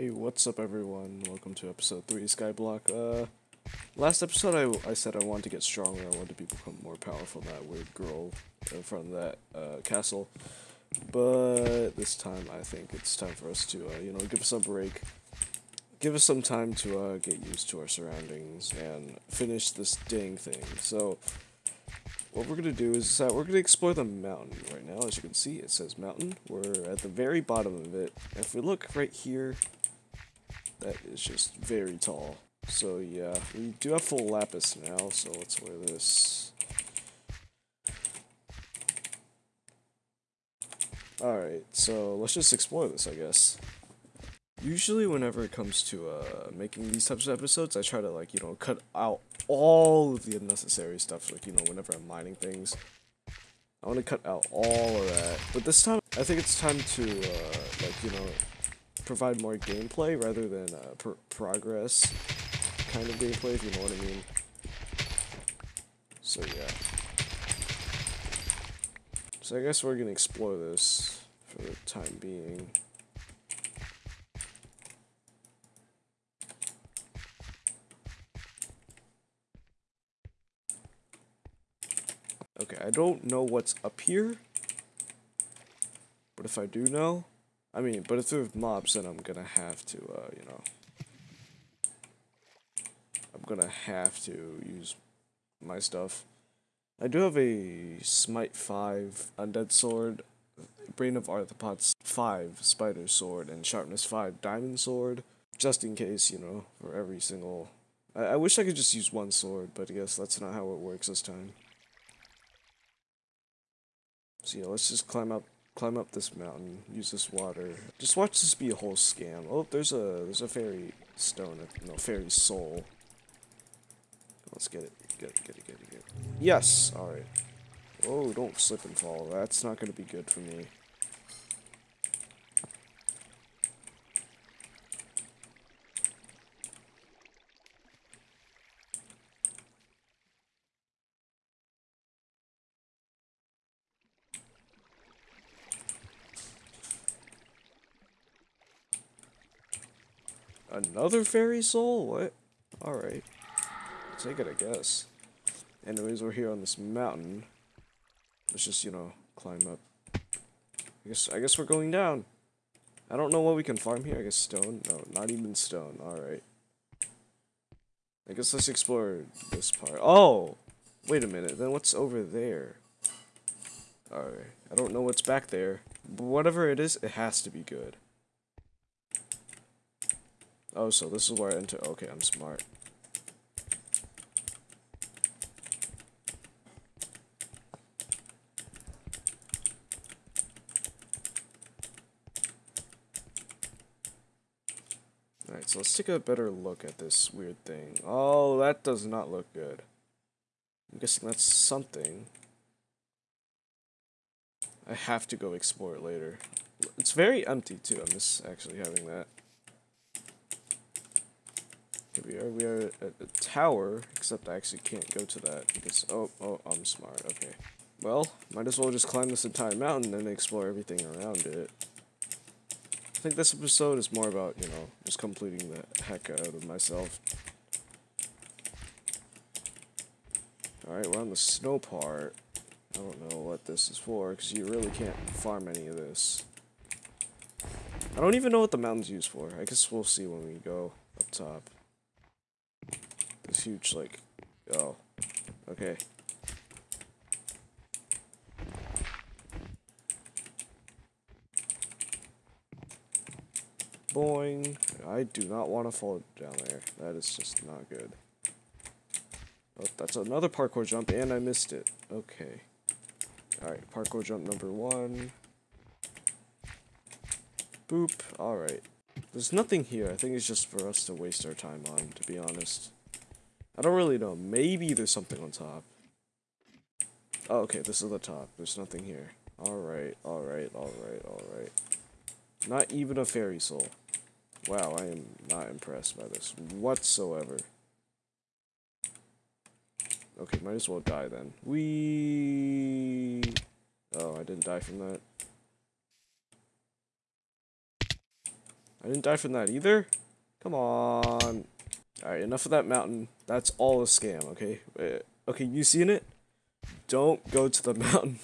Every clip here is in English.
Hey, what's up everyone? Welcome to episode 3 Skyblock. Uh, last episode I, I said I wanted to get stronger, I wanted to become more powerful that weird girl in front of that uh, castle. But this time I think it's time for us to, uh, you know, give us a break. Give us some time to uh, get used to our surroundings and finish this dang thing. So, what we're gonna do is that we're gonna explore the mountain right now. As you can see, it says mountain. We're at the very bottom of it. If we look right here, that is just very tall. So yeah, we do have full lapis now, so let's wear this. Alright, so let's just explore this, I guess. Usually whenever it comes to uh, making these types of episodes, I try to like, you know, cut out all of the unnecessary stuff, like, you know, whenever I'm mining things. I want to cut out all of that. But this time, I think it's time to, uh, like, you know, provide more gameplay rather than uh, pr progress kind of gameplay, if you know what I mean. So yeah. So I guess we're gonna explore this for the time being. Okay, I don't know what's up here. But if I do know, I mean, but if there's mobs, then I'm gonna have to, uh, you know, I'm gonna have to use my stuff. I do have a Smite 5 Undead Sword, Bane of Arthropods 5 Spider Sword, and Sharpness 5 Diamond Sword, just in case, you know, for every single... I, I wish I could just use one sword, but I guess that's not how it works this time. So yeah, let's just climb up climb up this mountain, use this water. Just watch this be a whole scam. Oh, there's a there's a fairy stone, no fairy soul. Let's get it, get it, get it, get it, get it. Yes, all right. Oh, don't slip and fall. That's not gonna be good for me. Another fairy soul? What? Alright. Take it, I guess. Anyways, we're here on this mountain. Let's just, you know, climb up. I guess I guess we're going down. I don't know what we can farm here. I guess stone? No, not even stone. Alright. I guess let's explore this part. Oh! Wait a minute. Then what's over there? Alright. I don't know what's back there. But whatever it is, it has to be good. Oh, so this is where I enter. Okay, I'm smart. Alright, so let's take a better look at this weird thing. Oh, that does not look good. I'm guessing that's something. I have to go explore it later. It's very empty too, I miss actually having that. Here we are, we are at a tower, except I actually can't go to that because, oh, oh, I'm smart, okay. Well, might as well just climb this entire mountain and explore everything around it. I think this episode is more about, you know, just completing the heck out of myself. Alright, we're on the snow part. I don't know what this is for, because you really can't farm any of this. I don't even know what the mountain's used for. I guess we'll see when we go up top. This huge, like, oh, okay. Boing. I do not want to fall down there. That is just not good. Oh, that's another parkour jump, and I missed it. Okay. Alright, parkour jump number one. Boop. Alright. There's nothing here. I think it's just for us to waste our time on, to be honest. I don't really know. Maybe there's something on top. Oh, okay, this is the top. There's nothing here. Alright, alright, alright, alright. Not even a fairy soul. Wow, I am not impressed by this whatsoever. Okay, might as well die then. We. Oh, I didn't die from that. I didn't die from that either? Come on. Alright, enough of that mountain. That's all a scam, okay? Uh, okay, you seen it? Don't go to the mountain.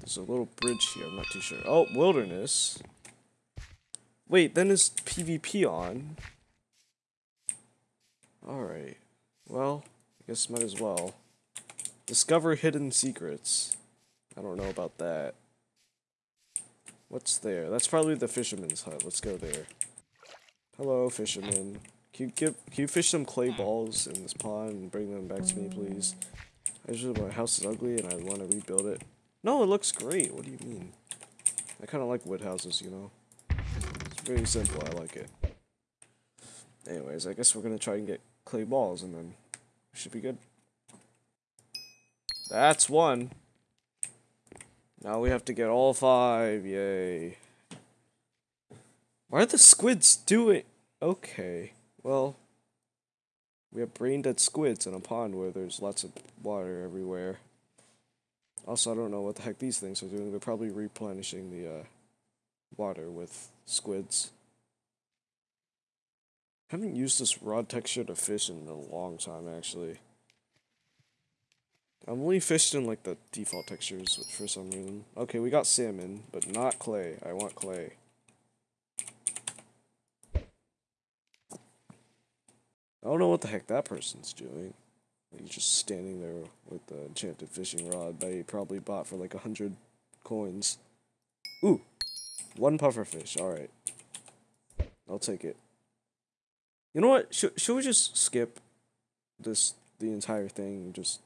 There's a little bridge here, I'm not too sure. Oh, wilderness. Wait, then is PvP on? Alright. Well, I guess might as well. Discover hidden secrets. I don't know about that. What's there? That's probably the fisherman's hut. Let's go there. Hello, fisherman. Can you give can you fish some clay balls in this pond and bring them back to me, please? I just my house is ugly and I want to rebuild it. No, it looks great. What do you mean? I kind of like wood houses, you know. It's very simple. I like it. Anyways, I guess we're gonna try and get clay balls and then should be good. That's one. Now we have to get all five. Yay. Why are the squids doing? Okay. Well, we have brain dead squids in a pond where there's lots of water everywhere. Also, I don't know what the heck these things are doing. They're probably replenishing the uh, water with squids. Haven't used this rod texture to fish in a long time, actually. I've only fished in like the default textures for some reason. Okay, we got salmon, but not clay. I want clay. I don't know what the heck that person's doing. He's just standing there with the enchanted fishing rod that he probably bought for like a hundred coins. Ooh, one puffer fish. All right, I'll take it. You know what? Should should we just skip this the entire thing and just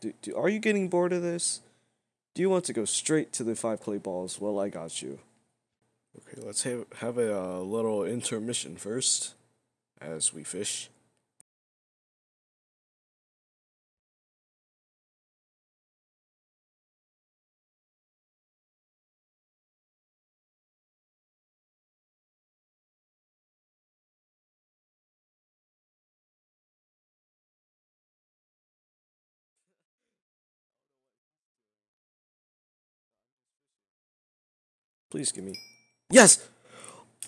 do, do are you getting bored of this? Do you want to go straight to the five clay balls? Well, I got you. Okay, let's have have a uh, little intermission first as we fish. Please give me. Yes!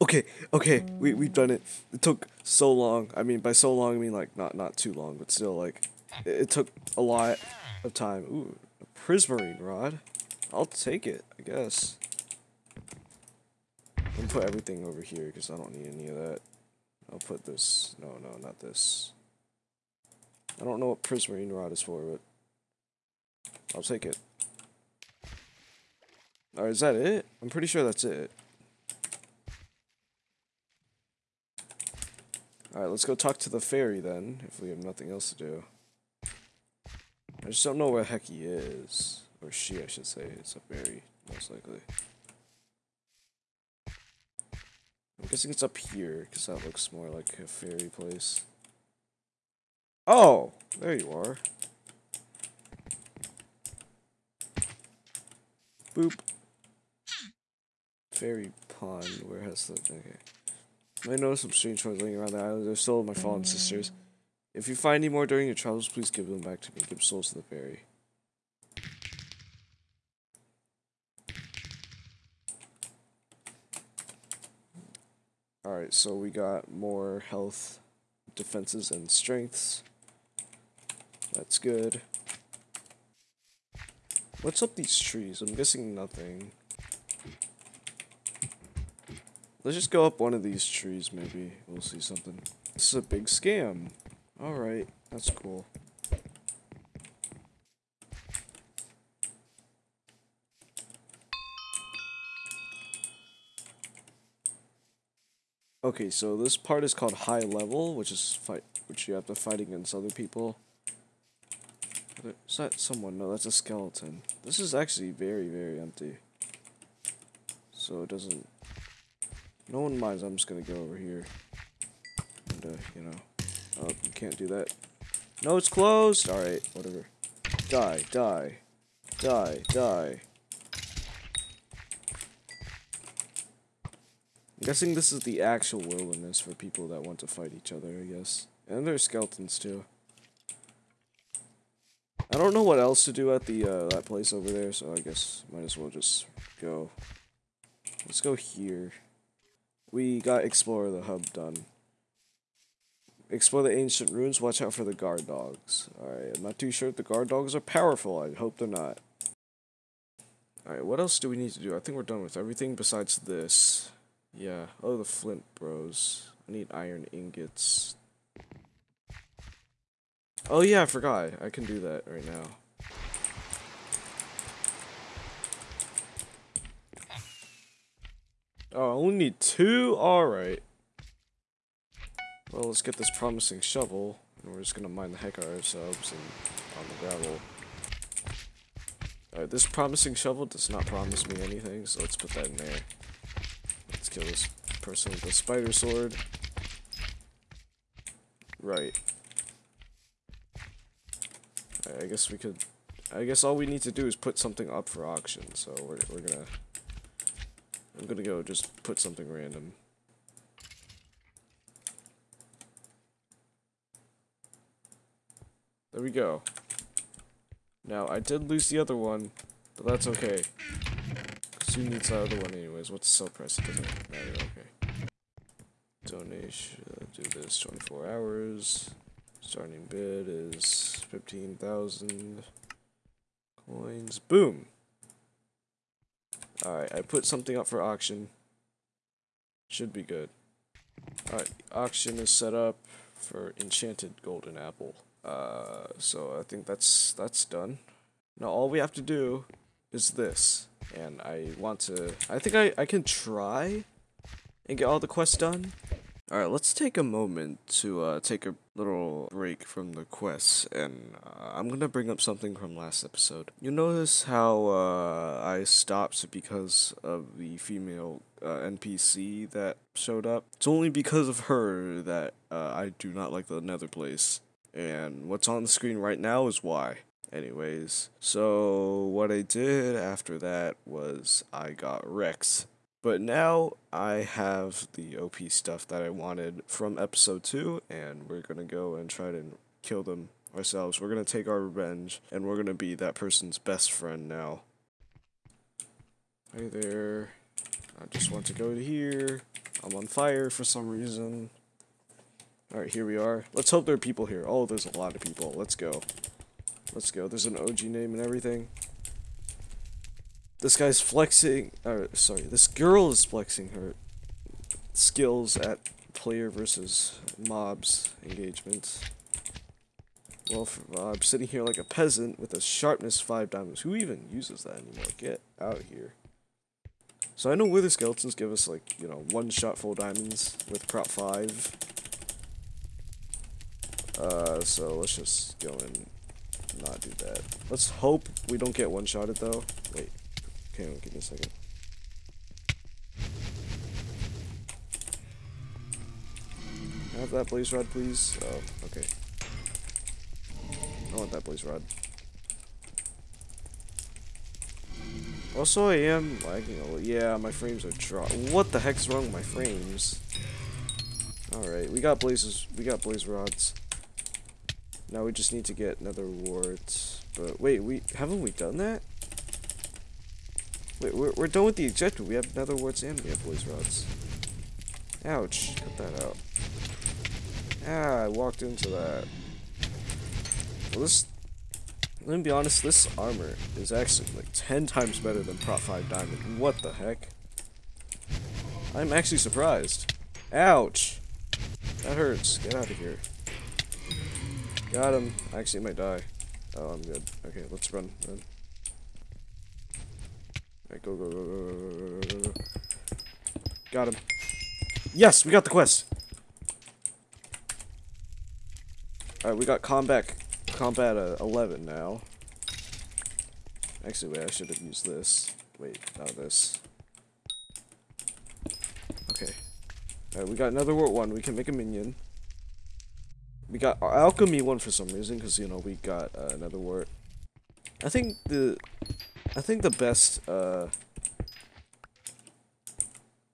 Okay, okay, we, we've done it. It took so long. I mean, by so long, I mean, like, not, not too long, but still, like, it, it took a lot of time. Ooh, a prismarine rod. I'll take it, I guess. Gonna put everything over here, because I don't need any of that. I'll put this. No, no, not this. I don't know what prismarine rod is for, but I'll take it. Or is that it? I'm pretty sure that's it. Alright, let's go talk to the fairy then, if we have nothing else to do. I just don't know where the heck he is. Or she, I should say. It's a fairy, most likely. I'm guessing it's up here, because that looks more like a fairy place. Oh! There you are. Boop. Fairy pond. Where has the okay? I noticed some strange toys laying around the island. They're still my fallen sisters. If you find any more during your travels, please give them back to me. Give souls to the fairy. Alright, so we got more health, defenses, and strengths. That's good. What's up these trees? I'm guessing nothing. Let's just go up one of these trees, maybe. We'll see something. This is a big scam. Alright, that's cool. Okay, so this part is called high level, which is fight, which you have to fight against other people. Is that someone? No, that's a skeleton. This is actually very, very empty. So it doesn't no one minds, I'm just gonna go over here. And, uh, you know. Oh, you can't do that. No, it's closed! Alright, whatever. Die, die. Die, die. I'm guessing this is the actual wilderness for people that want to fight each other, I guess. And there's skeletons, too. I don't know what else to do at the uh, that place over there, so I guess might as well just go. Let's go here. We got explore the hub done. Explore the ancient ruins. Watch out for the guard dogs. Alright, I'm not too sure if the guard dogs are powerful. I hope they're not. Alright, what else do we need to do? I think we're done with everything besides this. Yeah. Oh, the flint bros. I need iron ingots. Oh yeah, I forgot. I can do that right now. Oh, only need two? Alright. Well, let's get this promising shovel, and we're just gonna mine the heck out of ourselves and on the gravel. Alright, this promising shovel does not promise me anything, so let's put that in there. Let's kill this person with the spider sword. Right. Right, I guess we could... I guess all we need to do is put something up for auction, so we're, we're gonna... I'm gonna go just put something random. There we go. Now, I did lose the other one, but that's okay. Because who needs the other one anyways? What's sell price? It doesn't matter, okay. Donation, do this 24 hours. Starting bid is 15,000 coins. Boom! Alright, I put something up for auction. Should be good. Alright, auction is set up for enchanted golden apple. Uh, so I think that's that's done. Now all we have to do is this. And I want to... I think I, I can try and get all the quests done. Alright, let's take a moment to uh, take a little break from the quests, and uh, I'm gonna bring up something from last episode. You notice how uh, I stopped because of the female uh, NPC that showed up? It's only because of her that uh, I do not like the nether place, and what's on the screen right now is why. Anyways, so what I did after that was I got Rex but now I have the OP stuff that I wanted from episode 2, and we're gonna go and try to kill them ourselves. We're gonna take our revenge, and we're gonna be that person's best friend now. Hey there. I just want to go to here. I'm on fire for some reason. Alright, here we are. Let's hope there are people here. Oh, there's a lot of people. Let's go. Let's go. There's an OG name and everything. This guy's flexing, or sorry, this girl is flexing her skills at player versus mobs engagements. Well, for, uh, I'm sitting here like a peasant with a sharpness 5 diamonds. Who even uses that anymore? Get out here. So I know wither skeletons give us like, you know, one shot full diamonds with prot 5. Uh, so let's just go and not do that. Let's hope we don't get one-shotted though. Wait. Okay, give me a second. have that blaze rod, please? Oh, okay. I want that blaze rod. Also, I am lagging a little. Yeah, my frames are drop. What the heck's wrong with my frames? Alright, we got blazes. We got blaze rods. Now we just need to get nether warts. But wait, we haven't we done that? Wait, we're, we're done with the objective. We have nether warts and we have blaze rods. Ouch. Cut that out. Ah, I walked into that. Well, this... Let me be honest, this armor is actually like 10 times better than Prot 5 Diamond. What the heck? I'm actually surprised. Ouch! That hurts. Get out of here. Got him. I actually might die. Oh, I'm good. Okay, let's run. run. Alright, go, go, go, go, go, go, go. Got him. Yes, we got the quest. Alright, we got combat combat uh, 11 now. Actually, wait, I should have used this. Wait, not this. Okay. Alright, we got another word one. We can make a minion. We got alchemy one for some reason, because, you know, we got uh, another wart. I think the I think the best, uh,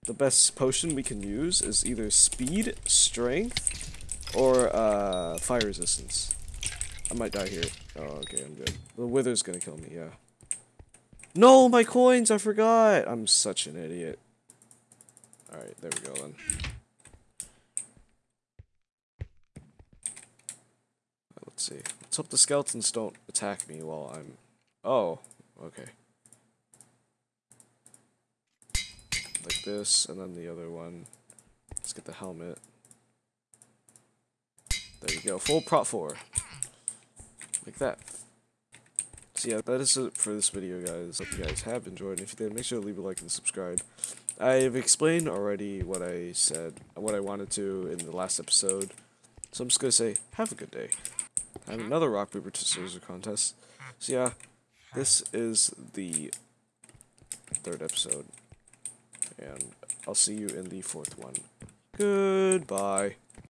the best potion we can use is either speed, strength, or, uh, fire resistance. I might die here. Oh, okay, I'm good. The wither's gonna kill me, yeah. No, my coins, I forgot! I'm such an idiot. Alright, there we go then. Let's see. Let's hope the skeletons don't attack me while I'm... Oh, okay. Like this, and then the other one. Let's get the helmet. There you go, full prot 4. Like that. So yeah, that is it for this video, guys. Hope you guys have enjoyed. If you did, make sure to leave a like and subscribe. I've explained already what I said, what I wanted to in the last episode. So I'm just gonna say, have a good day. I have another rock paper scissors contest. So yeah, this is the third episode, and I'll see you in the fourth one. Goodbye.